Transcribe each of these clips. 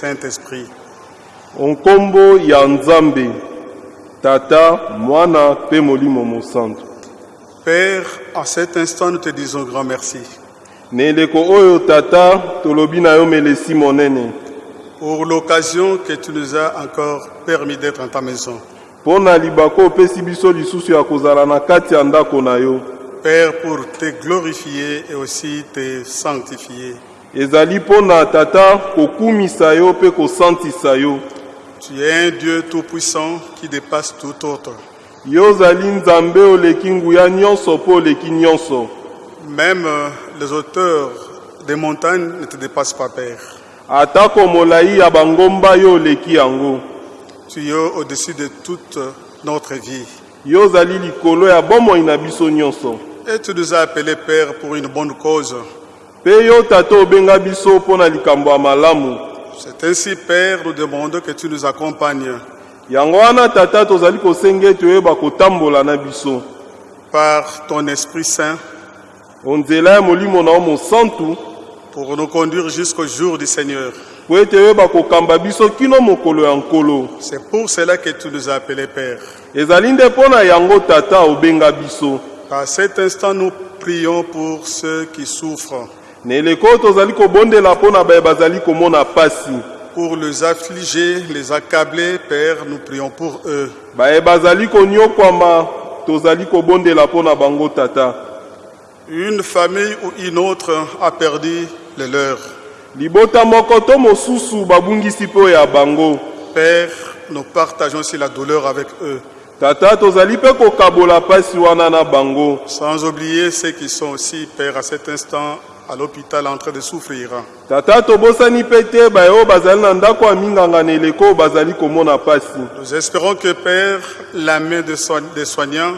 Saint-Esprit. nkombo ya nzambe tata mwana mpe molimo mosantu Père, en cet instant, nous te disons grand merci na eleko oyo tata tolobi na yo melesi monene pour l'occasion que tu nous as encore permis d'être en ta maison. mpo na libako opesi biso lisusu ya kozala na kati ya ndako na yo Père, pour te glorifier et aussi te sanctifier. Ezali mpo na tata kokumisa yo mpe kosantisa yo Tu es un Dieu tout-puissant qui dépasse tout autre. yo ozali nzambe oleki nguya nyonso mpo oleki nyonso Même euh, les auteurs des montagnes ne te dépassent pas, Père. atako molai ya bangomba yo oleki yango Tu es au-dessus de toute notre vie. yo ozali likolo ya bomoi na biso nyonso Et tu nous as appelés, Père, pour une bonne cause. Mpe yo tata obenga biso mpo na likambo ya malamu. C'est ainsi, Père, nous demandons que tu nous accompagnes. Yango wana tata tozali kosenga ete oyeba kotambola na biso. Par ton Esprit Saint onzela ya molimo na yo mosantu pour nous conduire jusqu'au jour du Seigneur. mpo ete oyeba kokamba biso kino mokolo ya nkolo. C'est pour cela que tu nous as appelés, Père. ezali nde mpo na yango tata obenga biso. À cet instant, nous prions pour ceux qui souffrent, na eleko oyo tozali kobondela mpo na baye bazali komona pasi. Pour les affligés, les accablés, Père, nous prions pour eux. baye bazali konyokwama tozali kobondela mpo na bango tata. Une famille ou une autre a perdu les leurs. libota moko to mosusu babungisi mpe ya bango. Père, nous partageons aussi la douleur avec eux, tata tozali mpe kokabola pasi wana na bango. Sans oublier ceux qui sont aussi, Père, à cet instant à l'hôpital en train de souffrir. tata tobosani mpe te baye oyo bazali na ndako ya minganga na eleko oyo bazali komona pasi Nous espérons que, Père, la main des soigne- des soignants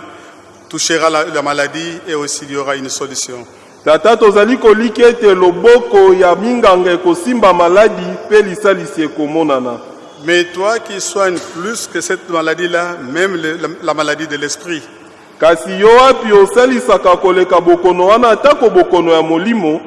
touchera la, la maladie et aussi il y aura une solution. tata tozali koliki ete loboko ya minganga ekosimba maladi mpe lisalisi ekomonana Mais toi qui soignes plus que cette maladie-là, même le- la, la maladie de l'esprit, kasi yo wapi osalisaka koleka bokono wana atako bokono ya molimo.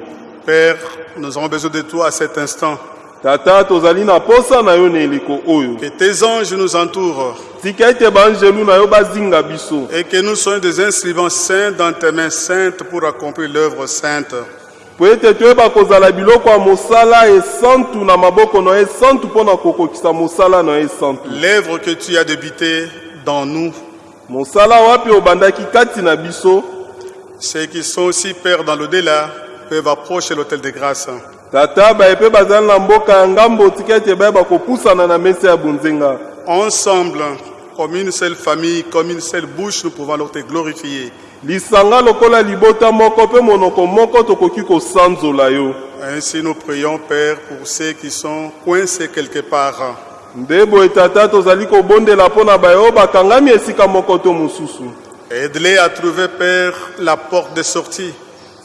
Père, nous avons besoin de toi à cet instant. tata tozali na posa na yo na eleko oyo. Que tes anges nous entourent. Tika ete banzelu na yo bazinga biso. Et que nous soyons des instruments saints dans tes mains saintes pour accomplir l'œuvre sainte. po ete toyeba kozala biloko ya mosala esantu na maboko na yo esantu mpo na kokokisa mosala na yo esantu L'œuvre que tu as débutée dans nous, mosala wapi obandaki kati na biso? Ceux qui sont aussi, Père, dans l'au-delà, peuvent approcher l'autel de grâce. tata baye mpe bazali na mboka ya ngambo tika ete bayeba kopusana na mesa ya bonzenga Ensemble, comme une seule famille, comme une seule bouche, nous pouvons alors te glorifier. lisanga lokola libota moko mpe monoko moko tokoki kosanzola yo Ainsi, nous prions, Père, pour ceux qui sont coincés quelque part. Nde boye tata tozali kobondela mpo na baye oyo bakangami esika moko to mosusu. Aide-les à trouver, Père, la porte de sortie.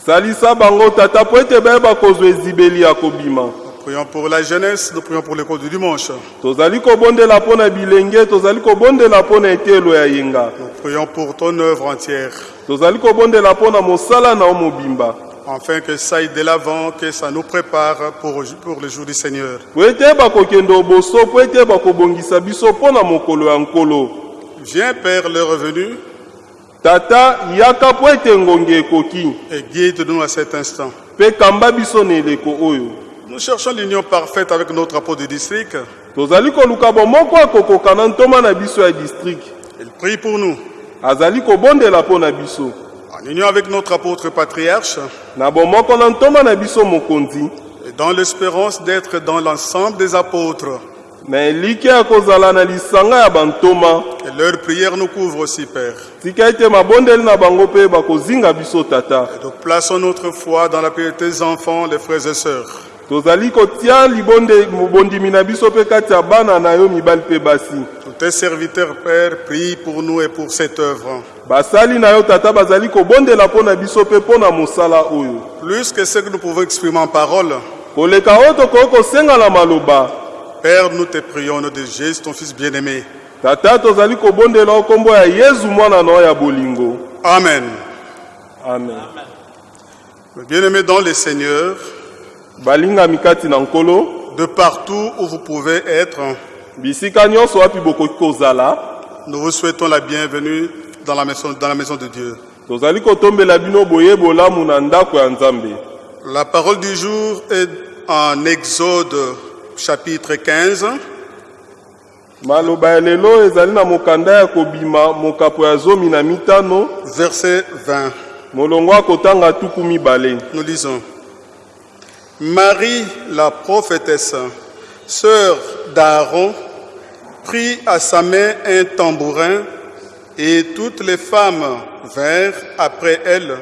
salisa bango tata mpo ete bayeba kozwa ezibeli ya kobima. Nous prions pour la jeunesse, nous prions pour l'école du dimanche. tozali kobondela mpo na bilenge tozali kobondela mpo na etelo ya yenga. Nous prions pour ton œuvre entière, tozali kobondela mpo na mosala na yo mobimba afin que ça aille de l'avant, que ça nous prépare pour, pour le jour du Seigneur. Viens, Père, le revenu, tata yaka mpo ete ngongi ekoki et guide-nous à cet instant. mpe kamba biso na eleko oyo Nous cherchons l'union parfaite avec notre apôtre du district. tozali koluka bomoko akokoka na ntoma na biso ya district. Il prie pour nous, azali kobondela mpo na biso en union avec notre apôtre patriarche, et dans l'espérance d'être dans l'ensemble des apôtres. Et leur prière nous couvre aussi, Père. tata Et nous plaçons notre foi dans la paix de tes enfants, les frères et sœurs. Tozali kotia libonde bondimi na biso mpe kati ya bana na yo mibali mpe basi Tous tes serviteurs, Père, prient pour nous et pour cette œuvre. basali na yo tata bazali kobondela mpo na biso mpe mpo na mosala oyo Plus que ce que nous pouvons exprimer en parole, koleka oyo tokoki kosenga na maloba Père, nous te prions au nom de Jésus, ton Fils bien-aimé. tata tozali kobondela yo nkombo ya yesu mwana na yo ya bolingo Amen. amen Bien-aimés dans le Seigneur, balingami kati na nkolo de partout où vous pouvez être, nous vous souhaitons la bienvenue dans la maison, dans la maison de Dieu. La parole du jour est en Exode chapitre 15, maloba ya lelo ezali na mokanda ya kobima mokapo ya zomi na mitano verset 20. molongo akotanga tuku mibale Nous lisons. Marie, la prophétesse, sœur d'Aaron, prit à sa main un tambourin et toutes les femmes vinrent après elle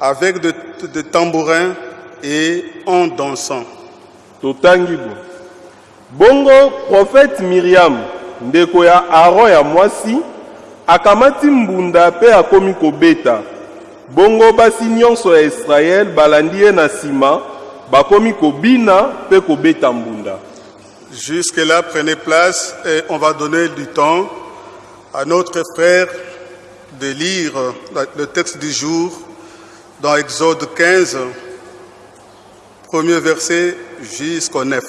avec de, de tambourins et en dansant. totangi bo bongo profete miriam ndeko ya aron ya mwasi akamati mbunda mpe akomi kobeta bongo basi nyonso ya israele balandi na bakomi kobina mpe kobeta mbunda Jusque-là, prenez place et on va donner du temps à notre frère de lire le texte du jour dans Exode 15, premier verset jusqu'au 9.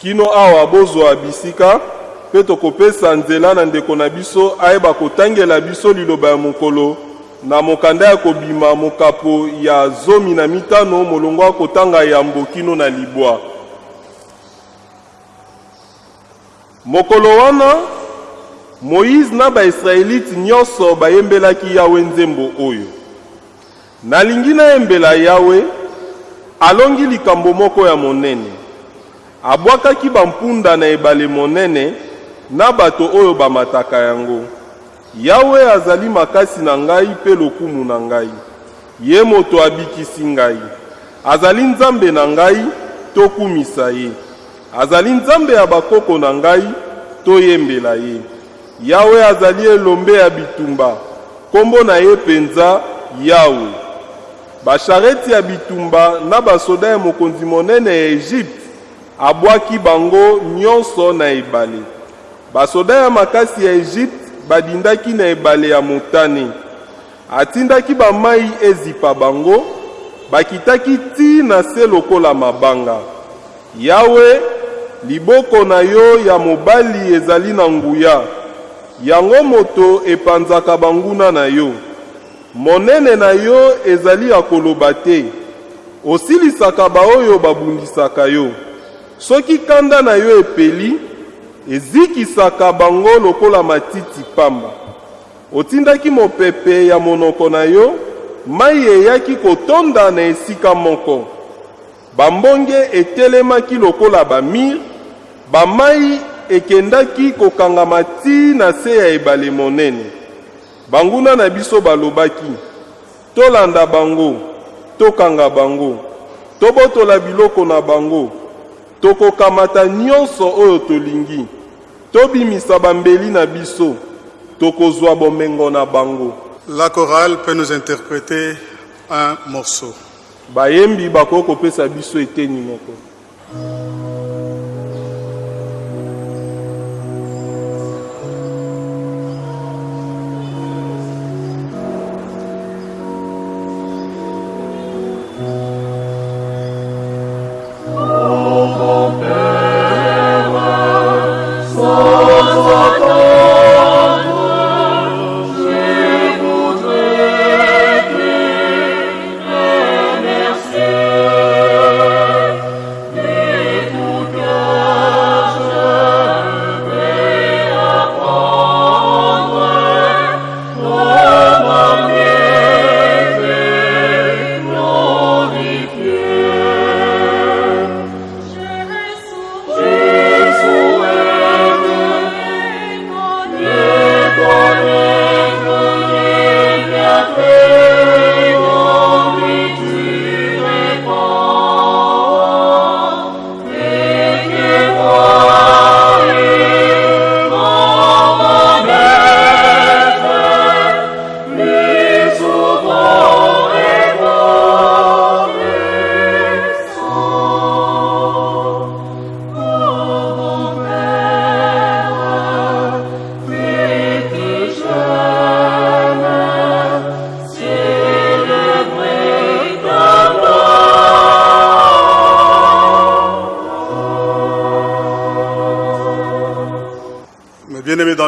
kino awa bozwa bisika mpe tokopesa nzela na ndeko na biso ayeba kotangela biso liloba ya mokolo na mokanda ya kobima mokapo ya zomi na mitano molongo akotanga yambo kino na libwa. Mokolo wana moyize na baisraeliti nyonso bayembelaki yawe nzembo oyo. Nalingi nayembela yawe alongi likambo moko ya monene. Abwakaki bampunda na ebale monene na bato oyo bamataka yango yawe azali makasi na ngai mpe lokumu na ngai. Ye moto abikisi ngai. Azali nzambe na ngai tokumisa ye. Azali nzambe ya bakoko na ngai toyembela ye. Yawe azali elombe ya bitumba nkombo na ye penza yawe. Bashareti ya bitumba na basoda ya mokonzi monene ya egypte abwaki bango nyonso na ebale. Basoda ya makasi ya egypte badindaki na ebale ya motane. Atindaki bamai ezipa bango bakitaki ti na se lokola mabanga. Yawe liboko na yo ya mobali ezali na nguya. Yango moto epanzaka banguna na yo. Monene na yo ezali ya koloba te. Osilisaka baoyo babundisaka yo. Soki kanda na yo epeli ezikisaka bango lokola matiti pamba. Otindaki mopepe ya monoko na yo mai eyaki kotonda na esika moko. Bambonge etelemaki lokola bamir bamai ekendaki kokangama ti na se ya ebale monene. Banguna na biso balobaki tolanda bango tokanga bango tobotola biloko na bango tokokamata nyonso oyo tolingi. Tobimisa bambeli na biso. Tokozwa bomengo na bango. La chorale peut nous interpréter un morceau. bayembi bakoki kopesa biso eteni moko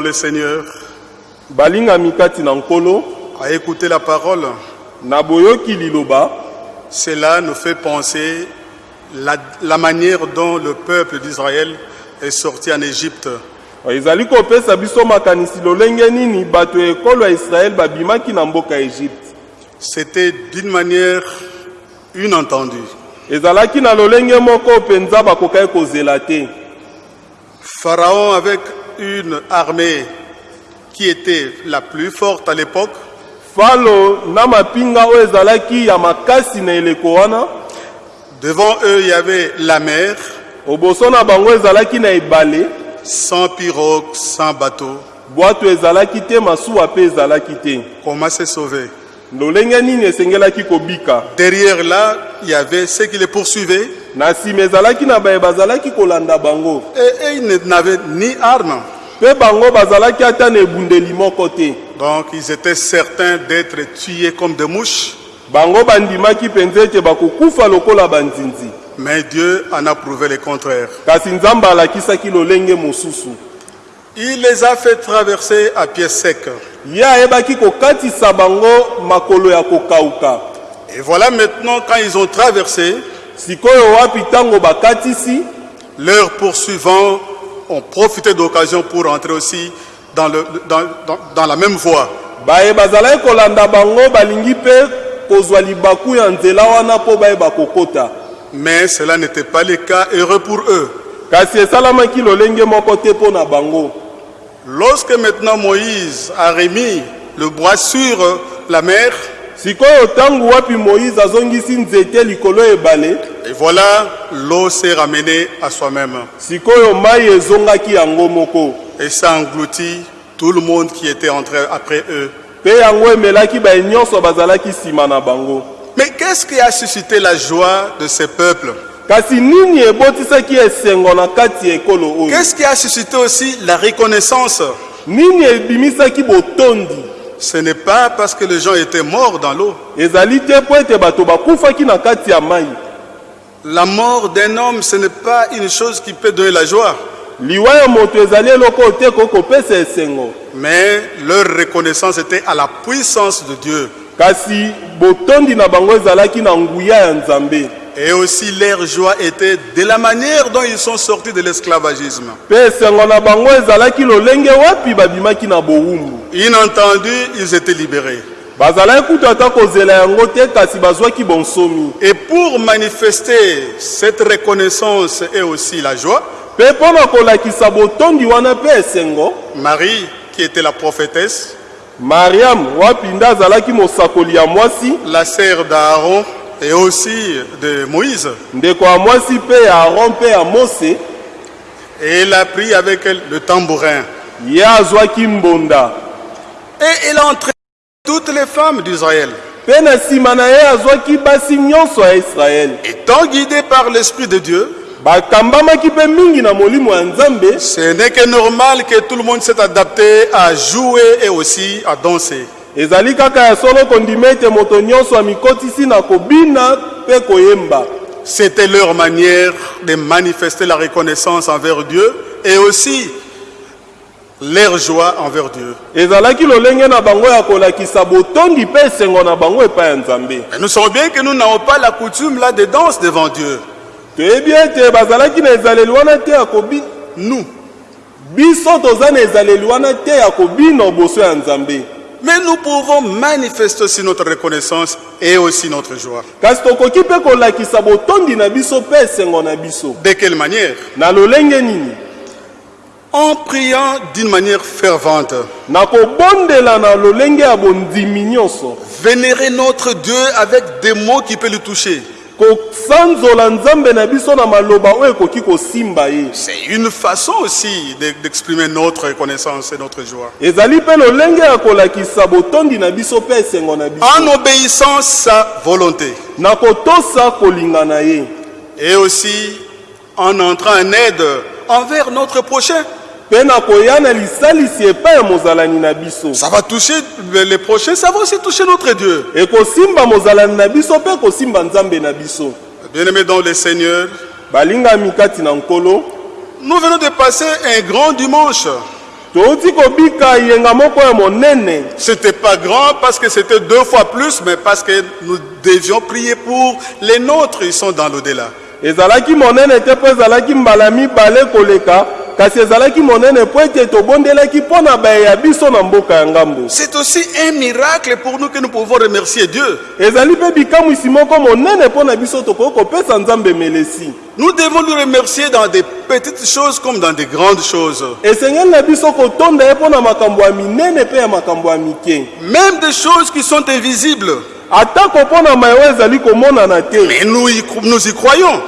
le Seigneur, à écouter la parole, cela nous fait penser la, la manière dont le peuple d'Israël est sorti en Égypte. ezali kopesa biso makanisi lolenge nini bato ya ekolo ya israele babimaki na mboka ya egypte C'était d'une manière inentendue. ezalaki na lolenge moko mpenza bakokaki kozela te. Pharaon, avec une armée qui était la plus forte à l'époque, devant eux il y avait la mer, sans pirogue, sans bateau. Comment se sauver Derrière là, il y avait ceux qui les poursuivaient et, et ils n'avaient ni armes. Donc ils étaient certains d'être tués comme des mouches. Mais Dieu en a prouvé le contraire. Il les a fait traverser à pied sec. Et voilà maintenant quand ils ont traversé, leurs poursuivants ont profité d'occasion pour entrer aussi dans, dans, la même voie. Mais cela n'était pas le cas heureux pour eux. Lorsque maintenant Moïse a remis le bois sur la mer, et voilà, l'eau s'est ramenée à soi-même. Et ça engloutit tout le monde qui était entré après eux. Mais qu'est-ce qui a suscité la joie de ces peuples? Qu'est-ce qui a suscité aussi la reconnaissance? Ce n'est pas parce que les gens étaient morts dans l'eau. La mort d'un homme, ce n'est pas une chose qui peut donner la joie. Mais leur reconnaissance était à la puissance de Dieu. Et aussi leur joie était de la manière dont ils sont sortis de l'esclavagisme. Inentendu, ils étaient libérés. Et pour manifester cette reconnaissance et aussi la joie, Marie, qui était la prophétesse, la sœur d'Aaron et aussi de Moïse, et elle a pris avec elle le tambourin. Et elle a entraîné toutes les femmes d'Israël. Étant guidés par l'Esprit de Dieu, ce n'est que normal que tout le monde s'est adapté à jouer et aussi à danser. Ezali kaka ya solo kondima ete moto nyonso amikotisi na kobina mpe koyemba C'était leur manière de manifester la reconnaissance envers Dieu et aussi leur joie envers Dieu. ezalaki lolenge na bango ya kolakisa botondi mpe esengo na bango epai ya nzambe Et nous savons bien que nous n'avons pas la coutume là de danse devant Dieu. toyebi ete bazalaki na ezaleli wana te ya kobi Nous. biso toza na ezaleli wana te ya kobina liboso ya nzambe Mais nous pouvons manifester aussi notre reconnaissance et aussi notre joie. De quelle manière? En priant d'une manière fervente. Vénérer notre Dieu avec des mots qui peuvent le toucher. Kosanzola nzambe na biso na maloba oyo ekoki kosimba ye C'est une façon aussi de- d'exprimer notre reconnaissance et notre joie. ezali mpe lolenge ya kolakisa botondi na biso mpe esengo na biso En obéissant sa volonté. na kotosa kolinga na ye Et aussi en entrant en aide envers notre prochain. Ça va toucher les prochains, ça va aussi toucher notre Dieu. biso Bien-aimés dans le Seigneur, nous venons de passer un grand dimanche. C'était pas grand parce que c'était deux fois plus, mais parce que nous devions prier pour les nôtres, ils sont dans l'au-delà. Kasi ezalaki monene mpo ete tobondelaki mpo na bayeya biso na mboka ya ngambo C'est aussi un miracle pour nous que nous pouvons remercier Dieu. ezali mpe bikamwisi moko monene mpo na biso tokoki kopesa nzambe melesi Nous devons nous remercier dans des petites choses comme dans des grandes choses. esengeli na biso kotonda ye mpo na makambo ya minene mpe ya makambo ya mike Même des choses qui sont invisibles. atako mpo na mayewa ezali komonana te Mais nous y, nous y croyons.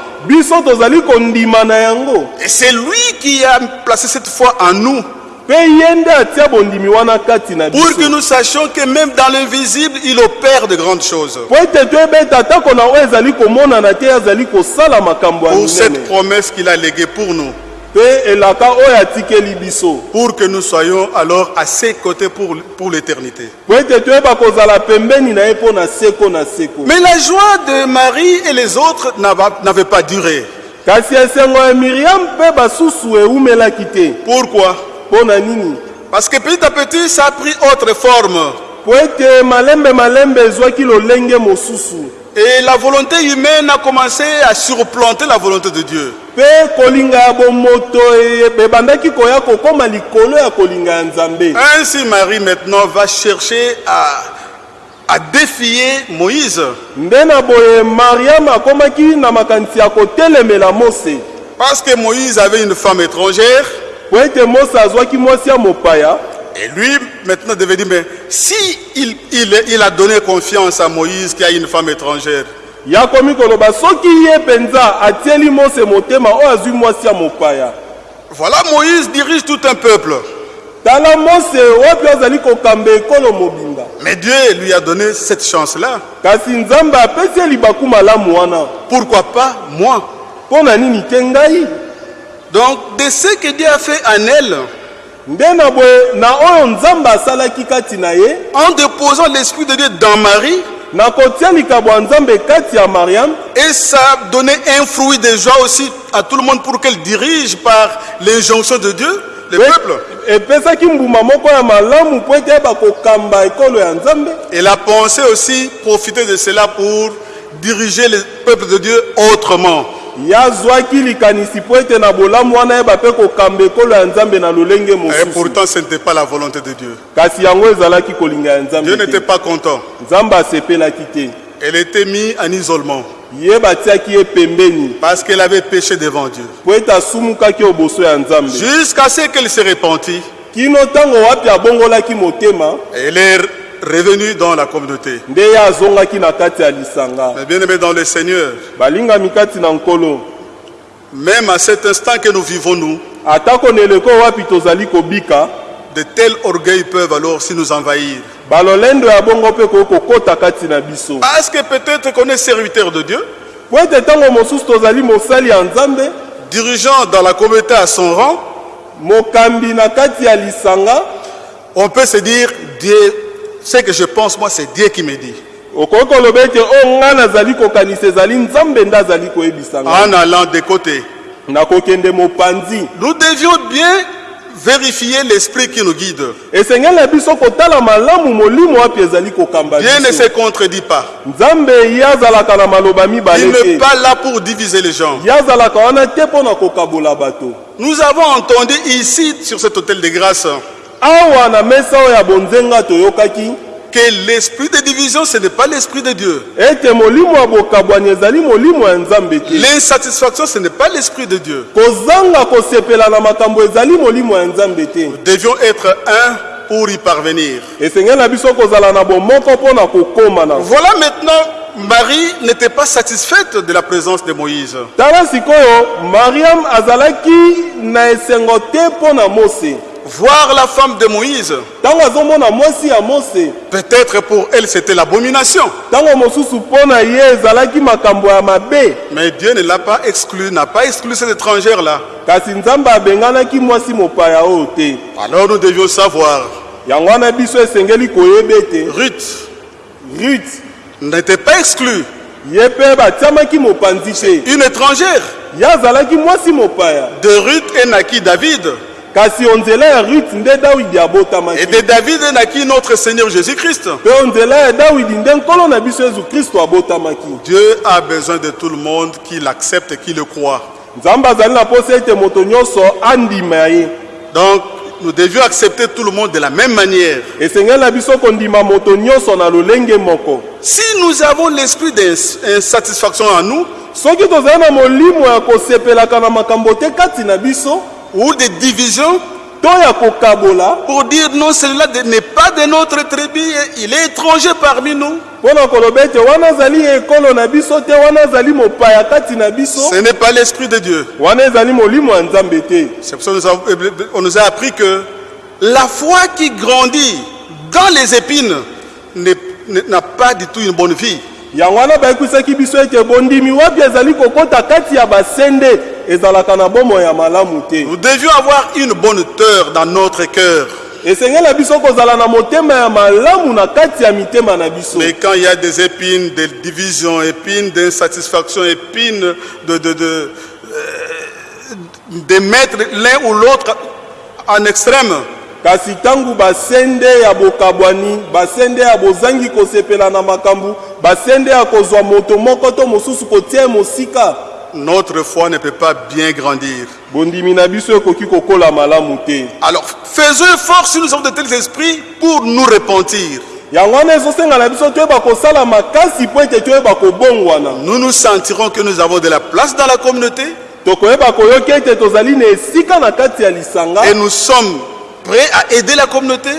Et c'est lui qui a placé cette foi en nous pour que nous sachions que même dans l'invisible, il opère de grandes choses. Pour cette promesse qu'il a léguée pour nous. Pour que nous soyons alors à ses côtés pour, pour l'éternité. Mais la joie de Marie et les autres n'ava- n'avait pas duré. te Pourquoi? Parce que petit à petit, ça a pris autre forme. Et la volonté humaine a commencé à surplanter la volonté de Dieu. e- Ainsi, Marie maintenant va chercher à, à défier Moïse. Parce que Moïse avait une femme étrangère. Et lui, maintenant, devait dire, mais si il, il- il a donné confiance à Moïse qui a une femme étrangère, yakomi koloba soki ye mpenza atieli mose motema oyo azwi mwasi ya mopaya voilà, Moïse dirige tout un peuple. tala mose wapi azali kokamba ekolo mobimba Mais Dieu lui a donné cette chance-là. kasi nzambe apesi ye libaku malamu wana. Pourquoi pas moi? Mpo na nini te ngai? Donc, de ce que Dieu a fait en elle, en déposant l'Esprit de Dieu dans Marie, et ça donné un fruit de joie aussi à tout le monde pour qu'elle dirige par l'injonction de Dieu, le peuple. epesaki mbuma moko ya malamu mpo ete yeba kokamba ekolo ya nzambe Elle a pensé aussi profiter de cela pour diriger le peuple de Dieu autrement. Ye azwaki likanisi mpo ete na bolamu wana yeba mpe kokamba ekolo ya nzambe na lolenge Et mosusu. pourtant, ce n'était pas la volonté de Dieu. kasi yango ezalaki kolinga ya Dieu n'était pas content. nzambe asepelaki te. Elle était mise en isolement. Ye batiaki ye pembeni. Parce qu'elle avait péché devant Dieu. mpo ete asumukaki oboso ya nzambe. Jusqu'à ce qu'elle se repentit, kino ntango wapi abongolaki motema elle est revenue dans la communauté. Mais bien aimé dans le Seigneur, même à cet instant que nous vivons, nous, de tels orgueils peuvent alors aussi nous envahir. Parce que peut-être qu'on est serviteur de Dieu, dirigeant dans la communauté à son rang, on peut se dire, Dieu, ce que je pense, moi, c'est Dieu qui me dit. okoki koloba ete o ngai nazali kokanisa ezali nzambe nde azali koyebisa ngai En allant de côté. Nous devions bien vérifier l'esprit qui nous guide. Dieu ne se contredit pas. Il n'est pas là pour diviser les gens. Nous avons entendu ici, sur cet hôtel de grâce, awa na mesa oyo ya bonzenga toyokaki que l'esprit de division, ce n'est pas l'esprit de Dieu. ete molimo ya bokabwani ezali molimo ya nzambe te L'insatisfaction, ce n'est pas l'esprit de Dieu. kozanga kosepela na makambo ezali molimo ya nzambe te Nous devions être un pour y parvenir. esengeli na biso kozala na bomoko mpo na kokóma na Voilà maintenant, Marie n'était pas satisfaite de la présence de Moïse. tala sikoyo mariam Voir la femme de Moïse, peut-être pour elle c'était l'abomination. Mais Dieu ne l'a pas exclu, n'a pas exclu cette étrangère-là. Alors nous devions savoir, Ruth rut n'était pas exclue. Une étrangère. De Ruth est naquit David. Kasi onzela ya rut nde dawidi Et abotamaki de David naquit notre Seigneur Jésus-Christ. mpe onzela ya dawidi nde nkolo na biso yesu kristo abotamaki Dieu a besoin de tout le monde qui l'accepte et qui le croit. nzambe azali na posa ete moto nyonso andima ye Donc, nous devions accepter tout le monde de la même manière. esengeli na biso kondima moto nyonso na lolenge moko Si nous avons l'esprit d'insatisfaction en nous, ou des divisions, pour dire non, celui-là n'est pas de notre tribu, il est étranger parmi nous. Ce n'est pas l'esprit de Dieu. C'est pour ça que nous avons- on nous a appris que la foi qui grandit dans les épines n'a pas du tout une bonne vie. Nous devions avoir une bonne terre dans notre cœur. Mais quand il y a des épines, des divisions, épines d'insatisfaction, épines de, de, de, euh, de mettre l'un ou l'autre en extrême, kasi ntango basende ya bokabwani basende ya bozangi kosepela na makambo basende ya kozwa moto moko to mosusu kotia ye mosika notre foi ne peut pas bien grandir. Alors faisons effort si nous avons de tels esprits pour nous repentir. Nous nous sentirons que nous avons de la place dans la communauté et nous sommes prêts à aider la communauté.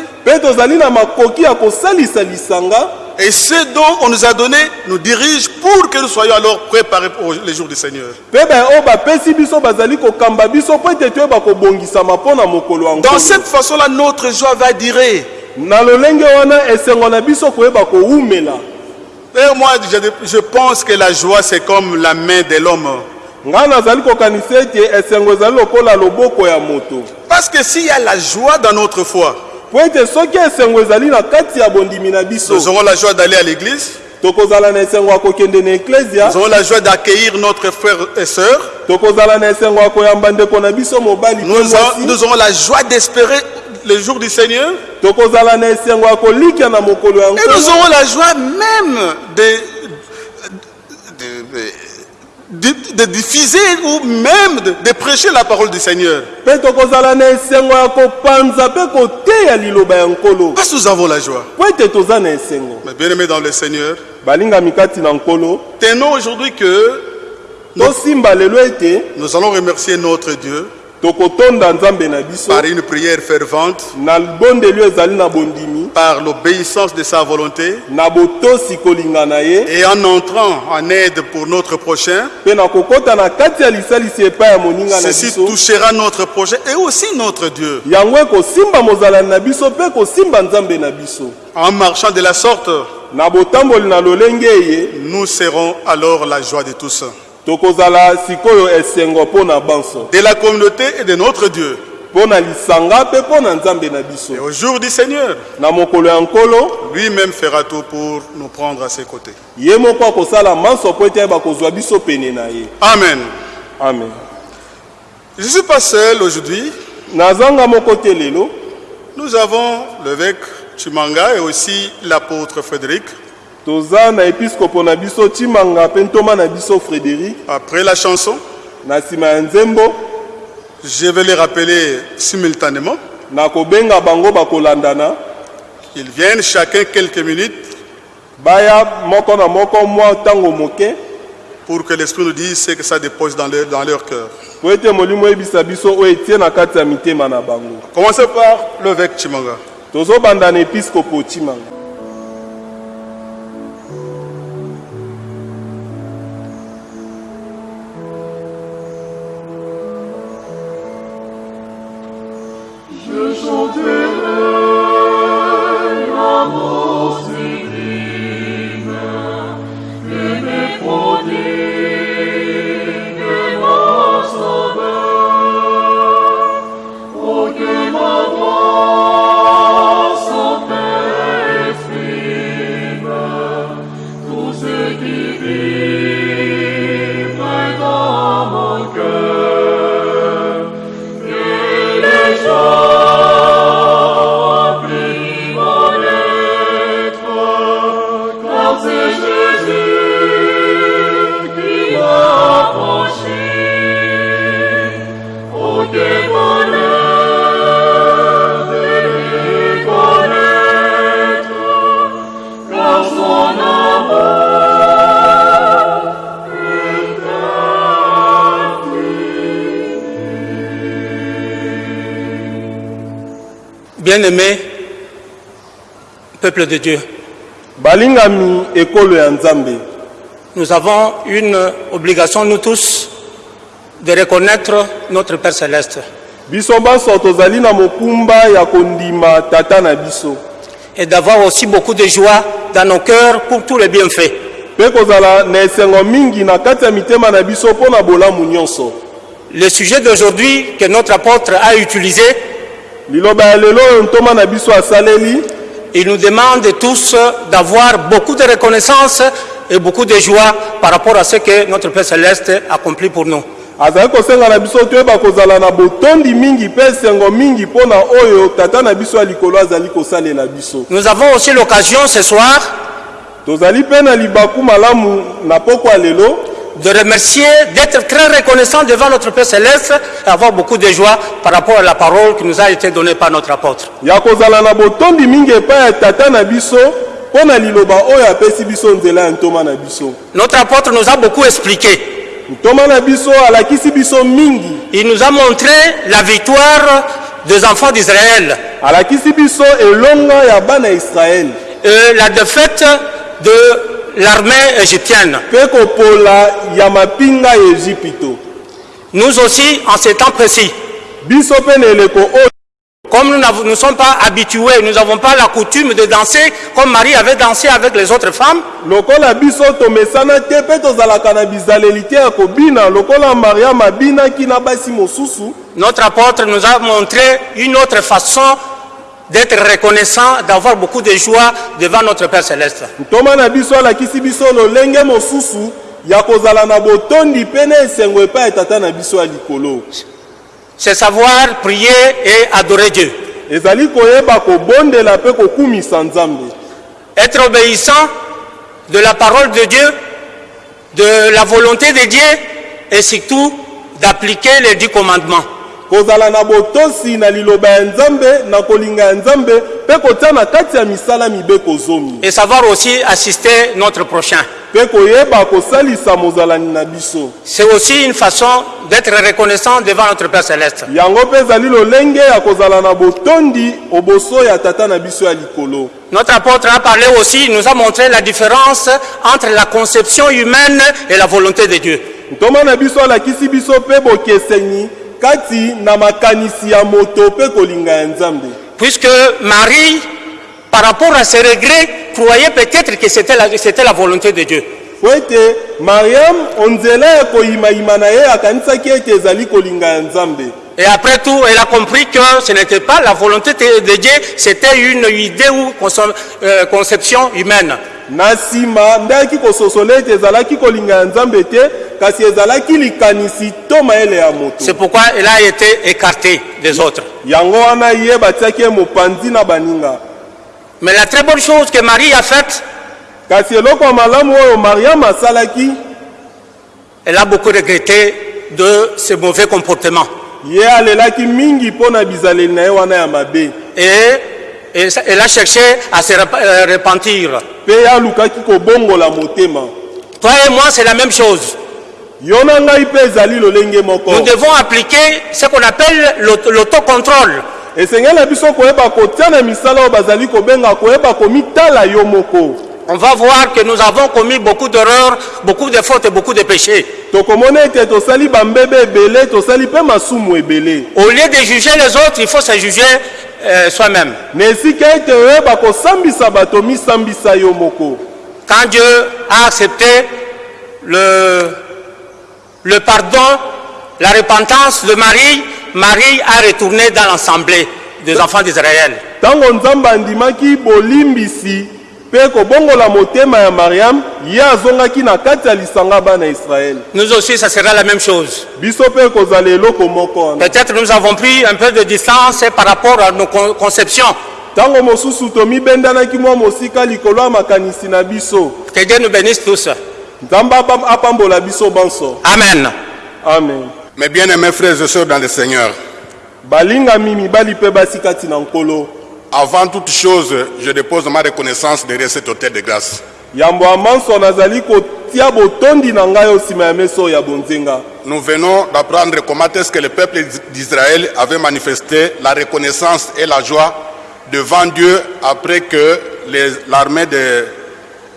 Et ce dont on nous a donné nous dirige pour que nous soyons alors préparés pour les jours du Seigneur. mokolo ya Dans cette façon-là, notre joie va durer. kowumela Et moi, je, pense que la joie, c'est comme la main de l'homme. Parce que s'il y a la joie dans notre foi, mpo ete soki esengo ezali na kati ya bondimi na biso nous aurons la joie d'aller à l'église, tokozala na esengo ya kokende na eklezia nous aurons la joie d'accueillir notre frère et sœur, tokozala na esengo ya koyamba ndeko na biso mobali nous aurons, la joie d'espérer le jour du Seigneur, tokozala na esengo ya kolikia na mokolo ya et nous aurons la joie même de, de, de- de diffuser ou même de, de prêcher la parole du Seigneur. Parce que nous avons la joie. Mais bien aimés dans le Seigneur, tenons aujourd'hui que nous allons remercier notre Dieu par une prière fervente, par l'obéissance de sa volonté et en entrant en aide pour notre prochain. Ceci touchera notre prochain et aussi notre Dieu. En marchant de la sorte, nous serons alors la joie de tous, de la communauté et de notre Dieu. Et au jour du Seigneur, lui-même fera tout pour nous prendre à ses côtés. Amen. amen Je ne suis pas seul aujourd'hui. Nous avons l'évêque Chimanga et aussi l'apôtre Frédéric. Toza na episkopo na biso timanga mpe ntoma na biso frédérik Après la chanson, na nsima ya nzembo je vais les rappeler simultanément. na kobenga bango bakolandana Ils viennent chacun quelques minutes baya moko na moko mwa ntango moke pour que l'Esprit nous dise ce que ça dépose dans leur, dans leur cœur. po ete molimo oyebisa biso oyo etie na kati ya mitema na bango Commencez par l'évêque Chimanga. tozobanda na episkopo timanga Oh, que Bien-aimé peuple de Dieu, balingami ekolo ya nzambe. Nous avons une obligation, nous tous, de reconnaître notre Père céleste. Biso banso tozali na mokumba ya kondima tata na biso. Et d'avoir aussi beaucoup de joie dans nos cœurs pour tous les bienfaits. mpe kozala na esengo mingi na kati ya mitema na biso mpo na bolamu nyonso. Le sujet d'aujourd'hui que notre apôtre a utilisé, il nous demande tous d'avoir beaucoup de reconnaissance et beaucoup de joie par rapport à ce que notre Père céleste accomplit pour nous. azali kosenga na biso toyeba kozala na botondi mingi mpe esengo mingi mpo na oyo tata na biso ya likolo azali kosalela biso. Nous avons aussi l'occasion ce soir tozali mpe na libaku malamu na pokwa lelo de remercier, d'être très reconnaissant devant notre Père céleste et avoir beaucoup de joie par rapport à la parole qui nous a été donnée par notre apôtre. Notre apôtre nous a beaucoup expliqué. Il nous a montré la victoire des enfants d'Israël et la défaite de l'armée égyptienne. Nous aussi, en ces temps précis, comme nous ne sommes pas habitués, nous n'avons pas la coutume de danser comme Marie avait dansé avec les autres femmes, notre apôtre nous a montré une autre façon d'être reconnaissant, d'avoir beaucoup de joie devant notre Père céleste. ntoma na biso alakisi biso lolenge mosusu ya kozala na botondi mpe na esengo epai ya tata na biso ya likolo C'est savoir prier et adorer Dieu. ezali koyeba kobondela mpe kokumisa nzambe Être obéissant de la parole de Dieu, de la volonté de Dieu et surtout d'appliquer les dix commandements. Kozala na botosi na liloba ya nzambe na kolinga ya nzambe mpe kotia na kati ya misala mibeko zomi Et savoir aussi assister notre prochain. mpe koyeba kosalisa mozalani na biso C'est aussi une façon d'être reconnaissant devant notre Père céleste. yango mpe ezali lolenge ya kozala na botondi oboso ya tata na biso ya likolo Notre apôtre a parlé aussi, il nous a montré la différence entre la conception humaine et la volonté de Dieu. ntoma na biso alakisi biso mpe bokeseni Puisque Marie, par rapport à ses regrets, croyait peut-être que c'était la, c'était la volonté de Dieu. Et après tout, elle a compris que ce n'était pas la volonté de Dieu, c'était une idée ou euh, conception humaine. Na nsima nde ayaki kososola ete ezalaki kolinga ya nzambe te kasi ezalaki likanisi to mayele ya moto C'est pourquoi elle a été écartée des autres. yango wana ye batiaki ye mopanzi na baninga Mais la très bonne chose que Marie a faite, kasi eloko ya malamu oyo mariam asalaki elle a beaucoup regretté de ce mauvais comportement. ye alelaki mingi mpo na bizaleli na ye wana ya mabe Et, et elle a cherché à se euh, repentir. Toi et moi, c'est la même chose. Nous devons appliquer ce qu'on appelle l'aut- l'autocontrôle. On va voir que nous avons commis beaucoup d'erreurs, beaucoup de fautes et beaucoup de péchés. Au lieu de juger les autres, il faut se juger euh, soi-même. Quand Dieu a accepté le, le pardon, la repentance de Marie, Marie a retourné dans l'assemblée des enfants d'Israël. Ntango nzambe andimaki bolimbisi mpe kobongola motema ya mariam ye azongaki na kati ya lisanga bana israele Nous aussi, ça sera la même chose. biso mpe ekozala eloko moko wana Peut-être nous avons pris un peu de distance par rapport à nos con- conceptions. ntango mosusu tomibendanaki mwa mosika likolo ya makanisi na biso Que Dieu nous bénisse tous. nzambe apa- apambola biso banso Amen. amen Mes bien-aimés frères et sœurs dans le Seigneur, balingami mibali mpe basi kati na nkolo avant toute chose, je dépose ma reconnaissance derrière cet hôtel de grâce. Nous venons d'apprendre comment est-ce que le peuple d'Israël avait manifesté la reconnaissance et la joie devant Dieu après que l'armée de,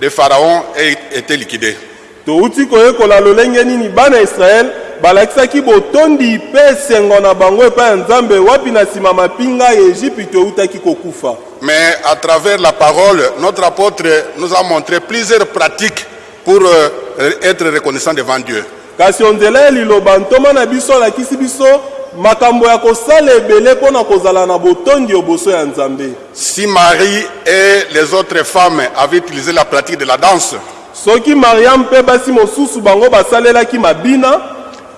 de Pharaon ait été liquidée. Balakisaki botondi mpe esengo na bango epai ya nzambe wapi na nsima mapinga ya ejipito eutaki kokufa Mais à travers la parole, notre apôtre nous a montré plusieurs pratiques pour euh, être reconnaissant devant Dieu. kasi onzela ya liloba ntoma na biso alakisi biso makambo ya kosala ebele mpo na kozala na botondi oboso ya nzambe Si Marie et les autres femmes avaient utilisé la pratique de la danse, soki mariam mpe basi mosusu bango basalelaki mabina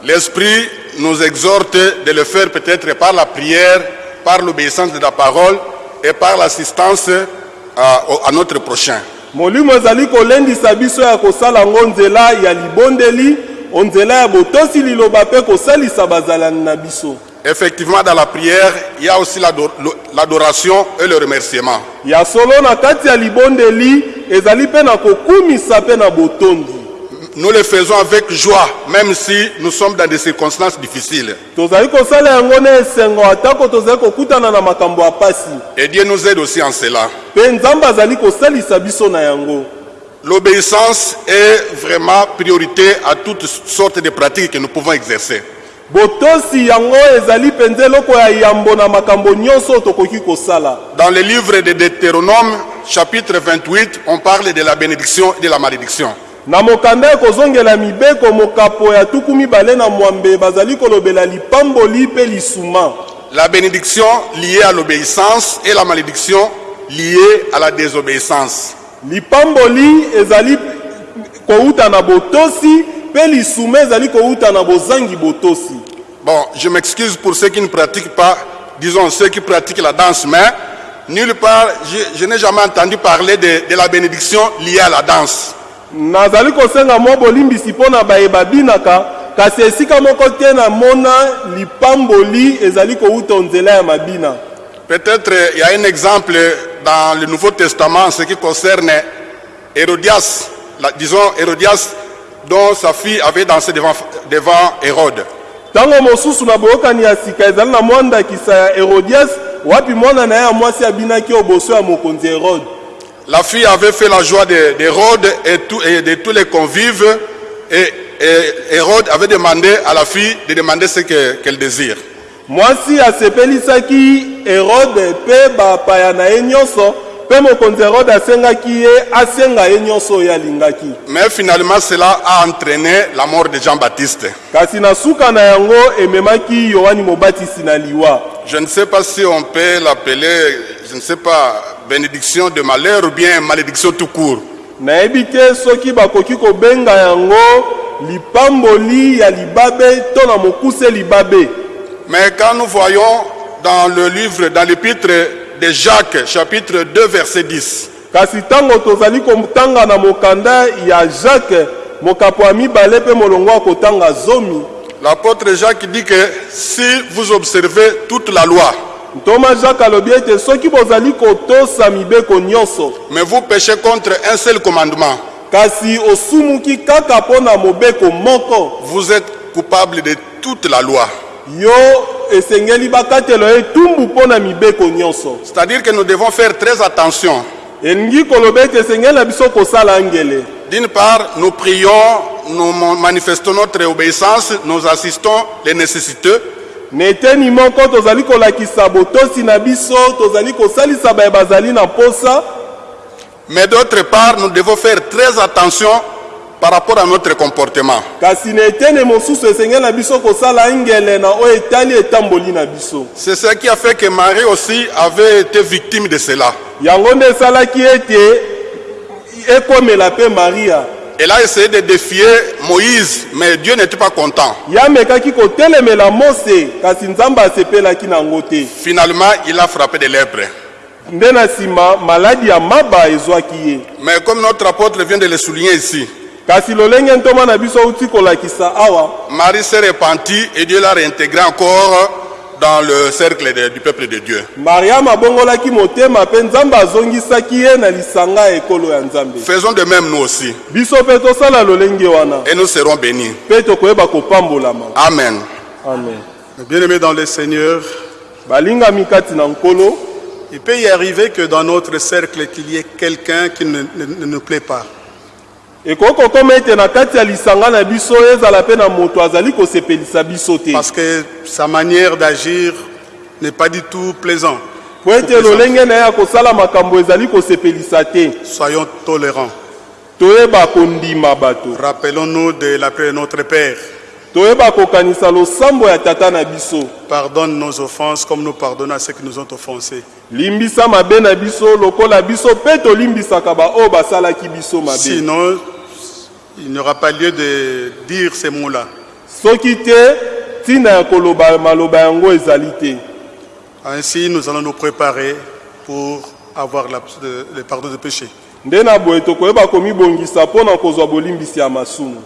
l'Esprit nous exhorte de le faire peut-être par la prière, par l'obéissance de la parole et par l'assistance à, au- à notre prochain. molimo ezali kolendisa biso ya kosala yango nzela ya libondeli nzela ya botosi liloba mpe kosalisa bazalani na biso Effectivement, dans la prière, il y a aussi l'ado- l'adoration et le remerciement. ya solo na kati ya libondeli ezali mpe na kokumisa mpe na botondi Nous le faisons avec joie, même si nous sommes dans des circonstances difficiles. Et Dieu nous aide aussi en cela. L'obéissance est vraiment priorité à toutes sortes de pratiques que nous pouvons exercer. Dans le livre de Deutéronome, chapitre 28, on parle de la bénédiction et de la malédiction. Na mokanda ya kozongela mibeko mokapo ya tuku mibale na mwambe bazali kolobela lipamboli mpe lisuma La bénédiction liée à l'obéissance et la malédiction liée à la désobéissance. lipamboli ezali kouta na botosi mpe lisuma ezali kouta na bozangi botosi Bon, je m'excuse pour ceux qui ne pratiquent pas, disons ceux qui pratiquent la danse, mais nulle part, je, je n'ai jamais entendu parler de, de la bénédiction liée à la danse. Nazali kosenga mwa bolimbisi mpo na baye babinaka kasi esika moko te namona lipamboli ezali kouta nzela ya mabina Peut-être il y a un exemple dans le Nouveau Testament en ce qui concerne Hérodias, la- disons Hérodias dont sa fille avait dansé devant, devant Hérode. ntango mosusu na boyokani ya sika ezali na mwa ndakisa ya herodias wapi mwana na ye ya mwasi abinaki oboso ya mokonzi herode La fille avait fait la joie de- d'Hérode et, de tous les convives et, Hérode avait demandé à la fille de demander ce que- qu'elle désire. mwasi asepelisaki herode mpe bapaya na ye nyonso Mais finalement, cela a entraîné la mort de na liwa. Je ne sais pas si on peut l'appeler, je ne sais pas, bénédiction de malheur ou bien malédiction tout court. Mais quand nous voyons dans le livre, dans l'épître de Jacques, chapitre 2, verset 10, kasi ntango tozali kotanga na mokanda ya jacques mokapo ya mibale mpe molongo ya kotanga zomi. L'apôtre Jacques dit que si vous observez toute la loi, ntoma jacques alobi ete soki bozali kotosa mibeko nyonso mais vous péchez contre un seul commandement, kasi osumuki kaka mpo na mobeko moko. Vous êtes coupable de toute la loi. Yo esengeli bakatelo etumbu mpo na mibeko nyonso C'est-à-dire que nous devons faire très attention. elingi koloba ete esengeli na biso kosala ngele D'une part, nous prions, nous manifestons notre obéissance, nous assistons les nécessiteux. na eteni moko tozali kolakisa botosi na biso tozali kosalisa baye bazali na posa Mais d'autre part, nous devons faire très attention par rapport à notre comportement. C'est ce qui a fait que Marie aussi avait été victime de cela. Elle a essayé de défier Moïse, mais Dieu n'était pas content. Finalement, il a frappé de lèpre. nde na nsima maladi ya maba ezwaki ye Mais comme notre apôtre vient de le souligner ici, kasi lolenge ntoma na biso auti kolakisa awa Marie s'est repentie et Dieu l'a réintégré encore dans le cercle de- du peuple de Dieu. mariama abongolaki motema mpe nzambe azongisaki ye na lisanga ya ekolo ya nzambe Faisons de même nous aussi biso mpe tosala lolenge wana et nous serons bénis. mpe tokoyeba kopambolama Amen. amen Bien-aimés dans le Seigneur, balingami kati na nkolo il peut y arriver que dans notre cercle, qu'il y ait quelqu'un qui ne, ne- ne nous plaît pas. Parce que sa manière d'agir n'est pas du tout plaisant. po ete lolenge na ye ya kosala makambo ezali kosepelisa te Soyons tolérants. Rappelons-nous de la prière de notre Père. Pardonne nos offenses comme nous pardonnons à ceux qui nous ont offensés. Sinon, il n'y aura pas lieu de dire ces mots-là. Ainsi, nous allons nous préparer pour avoir la- le pardon de péché.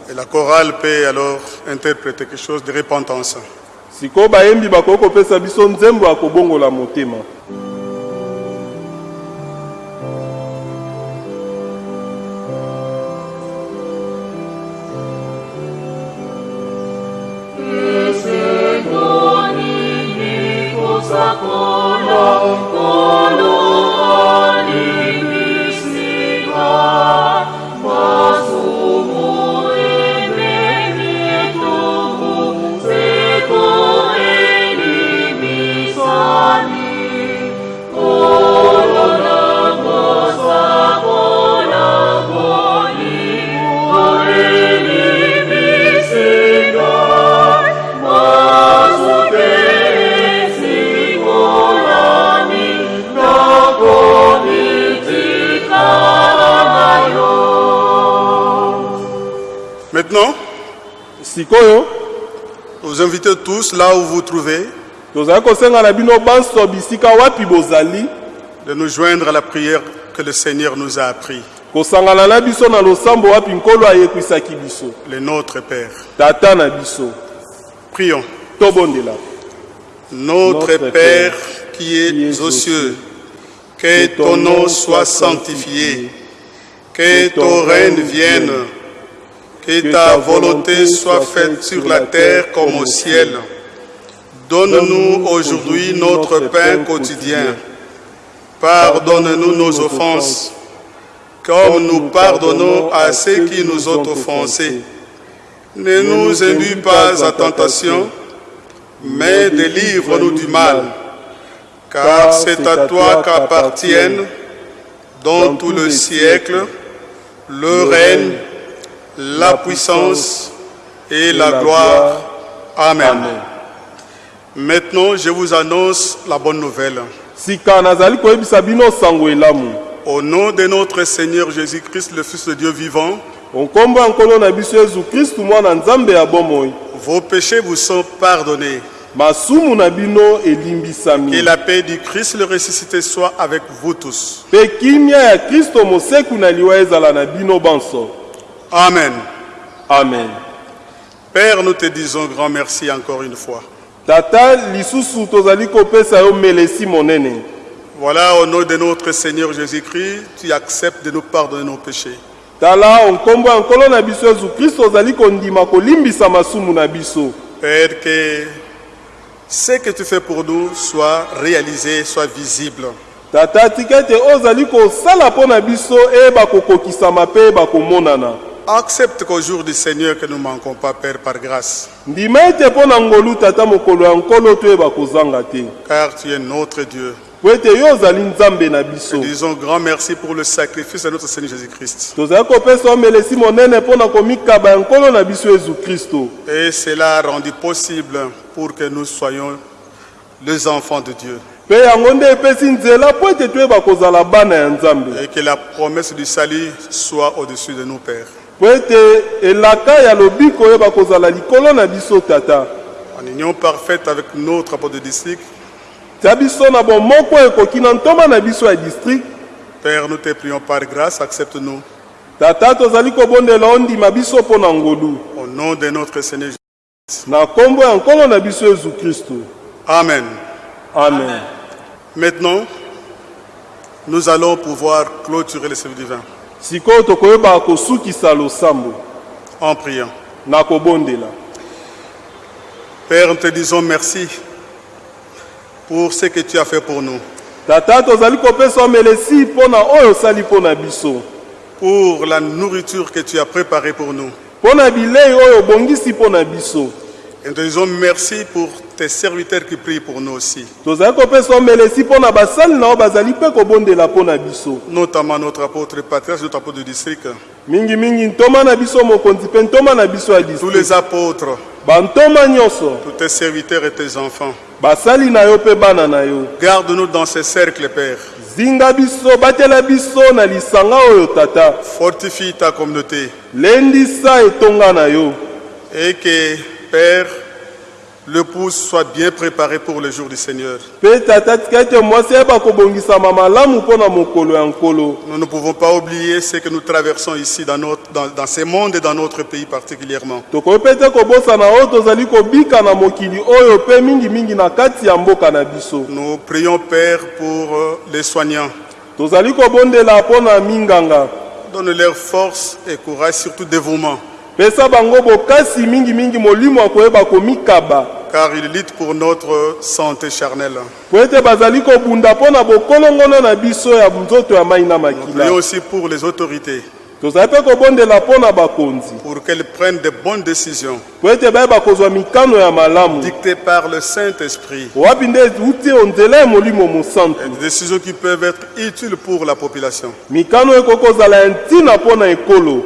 Et la chorale peut alors interpréter quelque chose de repentance. Maintenant, sikoyo vous invitez tous, là où vous vous trouvez, tozali kosenga na bino banso bisika wapi bozali? de nous joindre à la prière que le Seigneur nous a appris. kosangana na biso na losambo wapi nkolo ayekwisaki biso? Le Notre Père. tata na biso Prions. tobondela Notre Notre Père Père, qui es qui es aux aux cieux, cieux, que ton nom soit sanctifié, que ton règne vienne, que ta volonté soit faite sur la terre comme au ciel. Donne-nous aujourd'hui notre pain quotidien. Pardonne-nous nos offenses, comme nous pardonnons à ceux qui nous ont offensés. Ne nous induis pas à tentation, mais délivre-nous du mal. Car c'est à toi qu'appartiennent, dans tout le siècle, le règne, la puissance et la gloire. Amen. Maintenant, je vous annonce la bonne nouvelle. Au nom de notre Seigneur Jésus-Christ, le Fils de Dieu vivant, vos péchés vous sont pardonnés. Que la paix du Christ le ressuscité soit avec vous tous. Amen. amen Père, nous te disons grand merci encore une fois. Voilà, au nom de notre Seigneur Jésus-Christ, tu acceptes de nous pardonner nos péchés. Père, que ce que tu fais pour nous soit réalisé, soit visible. tata tika oyo ozali kosala mpo na biso eyeba kokokisama mpe eyeba komonana Accepte qu'au jour du Seigneur que nous ne manquons pas, Père, par grâce, car tu es notre Dieu. Nous disons grand merci pour le sacrifice de notre Seigneur Jésus-Christ. Et cela a rendu possible pour que nous soyons les enfants de Dieu. et que la promesse du salut soit au-dessus de nous, Père. Mpo ete elaka ya lobiko oyeba kozala likolo na biso tata. En union parfaite avec notre apôtre de district, tia biso na bomoko ekoki na ntoma na biso ya district. Père, nous te prions par grâce, accepte-nous. tata tozali kobondela ondima biso mpo na ngolu Au nom de notre Seigneur Jésus. na nkombo ya nkolo na biso yezu kristo Amen. amen. Maintenant, nous allons pouvoir clôturer le service divin sikoyo tokoyebaka kosukisa losambo. En priant. na kobondela. Père, nous te disons merci pour ce que tu as fait pour nous, tata tozali kopesa omelesi mpo na oyo osali mpo na biso. Pour la nourriture que tu as préparée pour nous. mpo na bilei oyo obongisi mpo na biso Et nous te disons merci pour tes serviteurs qui prient pour nous aussi, notamment notre apôtre patriarche, notre apôtre du district, tous les apôtres, tous tes serviteurs et tes enfants. basali na yo mpe bana na yo. Garde-nous dans ces cercles, Père. zinga biso batela biso na lisanga oyo tata. Fortifie ta communauté. Lendisa etonga na yo. Et que, Père, l'épouse soit bien préparée pour le jour du Seigneur. Nous ne pouvons pas oublier ce que nous traversons ici dans, notre, dans, dans ce monde et dans notre pays particulièrement. Nous prions, Père, pour euh, les soignants. Donne-leur force et courage, surtout dévouement, pesa bango bokasi mingimingi molimo akoyeba komikaba. Car ils luttent pour notre santé charnelle. po ete bazali kobunda mpo na bokolongono na biso ya nzoto ya mai na makila. aussi pour les autorités, tozali mpe kobondela mpo na bakonzi pour qu'elles prennent de bonnes décisions, po ete bayeba kozwa mikano ya malamu dictées par le Saint-Esprit, wapi nde euti onzela ya molimo mosantu et des décisions qui peuvent être utiles pour la population. mikano ekoki kozala ya ntina mpo na ekolo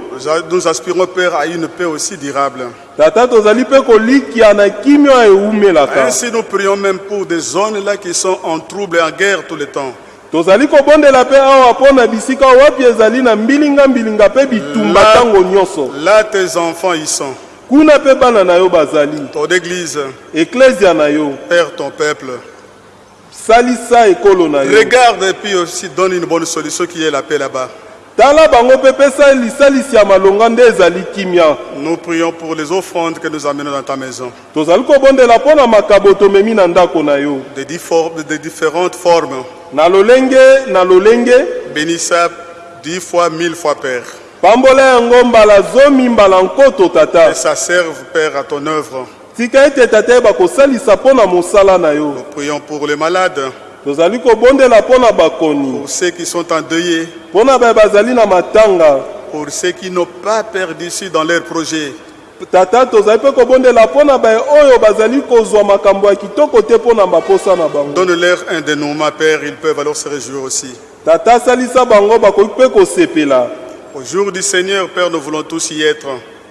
Nous aspirons, Père, à une paix aussi durable. tata tozali mpe kolikia na kimia ewumelaka Ainsi, nous prions même pour des zones là qui sont en trouble et en guerre tout le temps. Tozali kobondela mpe awa mpo na bisika wapi ezali na mbilinga-mbilinga mpe bitumba ntango nyonso Là, tes enfants y sont. kuna mpe bana na yo bazali Ton Église, eklezia na yo Père, ton peuple. salisa ekolo na yo Regarde et puis aussi donne une bonne solution qui est la paix là-bas. Tala bango mpe pesa lisalisi ya malonga nde ezali kimia Nous prions pour les offrandes que nous amenons dans ta maison. tozali kobondela mpo na makabo tomemi na ndako na yo De, diffor- de différentes formes. na lolenge na lolenge Bénis ça dix fois, mille fois, Père. pambola yango mbala zomi mbala nkoto Et tata ça serve, Père, à ton œuvre. tika ete tata yeba kosalisa mpo na mosala na yo Nous prions pour les malades, tozali kobondela mpo na bakoni pour ceux qui sont endeuillés, mpo na baye bazali na matanga pour ceux qui n'ont pas perdu ici dans leurs projets. tata tozali mpe kobondela mpo na baye oyo bazali kozwa makambo ya kitoko te mpo na baposa na bango Donne-leur un dénouement, Père, ils peuvent alors se réjouir aussi. tata asalisa bango bakoki mpe kosepela Au jour du Seigneur, Père, nous voulons tous y être.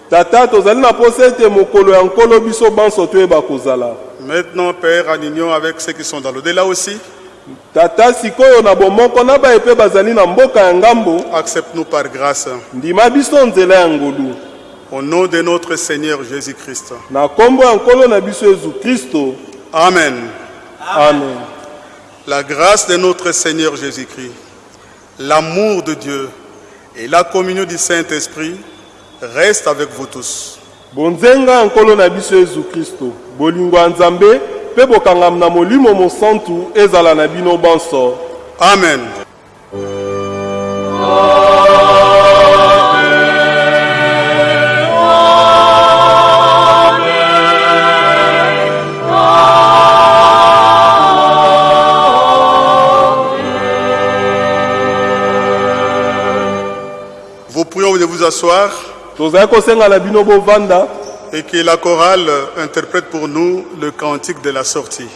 tata tozali na posa ete mokolo ya nkolo biso banso toyeba kozala Maintenant, Père, en union avec ceux qui sont dans l'au-delà aussi, tata sikoyo na bomoko na baye mpe bazali na mboka ya ngambo accepte-nous par grâce. ndima biso nzela ya ngolu Au nom de notre Seigneur Jésus-Christ. na nkombo ya nkolo na biso yezu kristo Amen. amen La grâce de notre Seigneur Jésus-Christ, l'amour de Dieu et la communion du Saint-Esprit restent avec vous tous. bonzenga ya nkolo na biso yezu kristo bolingo ya nzambe mpe bokangami na molimo mosantu ezala na bino banso. Amen. Vous prions de vous asseoir. Tozali kosenga na bino bovanda et que la chorale interprète pour nous le cantique de la sortie.